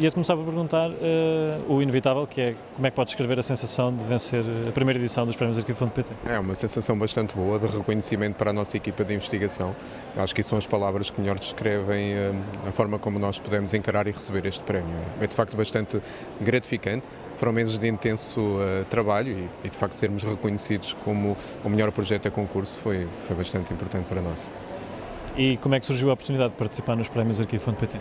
ia-te começar por perguntar uh, o inevitável, que é como é que podes descrever a sensação de vencer a primeira edição dos Prémios Arquivo.pt? É uma sensação bastante boa de reconhecimento para a nossa equipa de investigação. Acho que são as palavras que melhor descrevem uh, a forma como nós podemos encarar e receber este prémio. É de facto bastante gratificante. Foram meses de intenso uh, trabalho e, e, de facto sermos reconhecidos como o melhor projeto a concurso foi, foi bastante importante para nós. E como é que surgiu a oportunidade de participar nos prémios Arquivo.pt?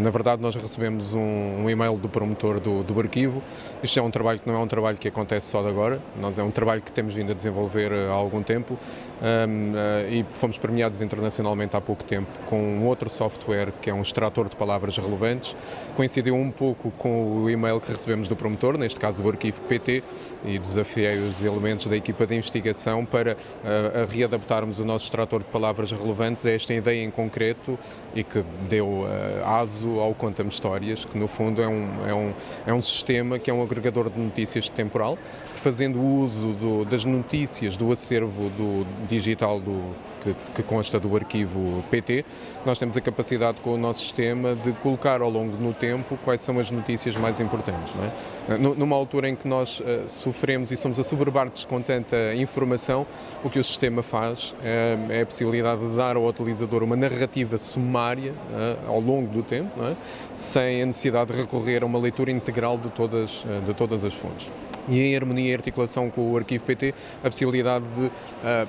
Na verdade, nós recebemos um, um, e-mail do promotor do, do arquivo. Isto é um trabalho que não é um trabalho que acontece só de agora, nós é um trabalho que temos vindo a desenvolver eh, há algum tempo um, uh, eh, e fomos premiados internacionalmente há pouco tempo com um outro software que é um extrator de palavras relevantes. Coincidiu um pouco com o e-mail que recebemos do promotor, neste caso o arquivo PT, e desafiei os elementos da equipa de investigação para uh, readaptarmos o nosso extrator de palavras relevantes a esta ideia em concreto e que deu uh, aso ao Conta-me Histórias, que no fundo é um, é, um, é um sistema que é um agregador de notícias temporal, fazendo uso do, das notícias do acervo do digital do, que, que, consta do arquivo PT, nós temos a capacidade com o nosso sistema de colocar ao longo do tempo quais são as notícias mais importantes. É? Numa altura em que nós uh, sofremos e somos assoberbados com tanta informação, o que o sistema faz é, é a possibilidade de dar ao utilizador uma narrativa sumária uh, ao longo do tempo, é? sem a necessidade de recorrer a uma leitura integral de todas, uh, de todas as fontes e em harmonia e articulação com o arquivo PT, a possibilidade de uh,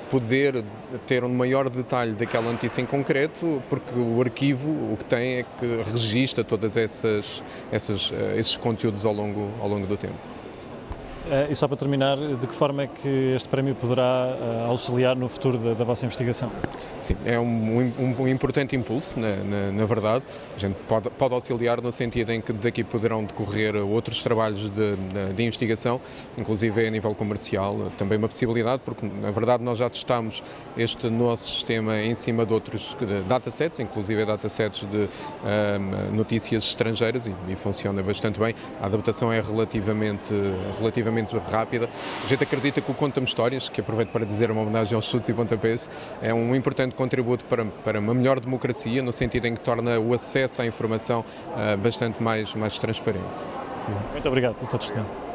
poder ter um maior detalhe daquela notícia em concreto, porque o arquivo o que tem é que registra todas essas, essas uh, esses conteúdos ao longo, ao longo do tempo. Eh, e só para terminar, de que forma é que este prémio poderá eh, auxiliar no futuro da, da vossa investigação? Sim, é um, um, um importante impulso, na, na, na, verdade. A gente pode, pode, auxiliar no sentido em que daqui poderão decorrer outros trabalhos de, de, investigação, inclusive a nível comercial, também uma possibilidade, porque na verdade nós já testamos este nosso sistema em cima de outros datasets, inclusive datasets de ehm, notícias estrangeiras e, e, funciona bastante bem. A adaptação é relativamente, relativamente relativamente rápida. A gente acredita que o Conta-me Histórias, que aproveito para dizer uma homenagem aos chutes e pontapés, é um importante contributo para, para uma melhor democracia, no sentido em que torna o acesso à informação uh, bastante mais, mais transparente. Muito obrigado teu testemunho.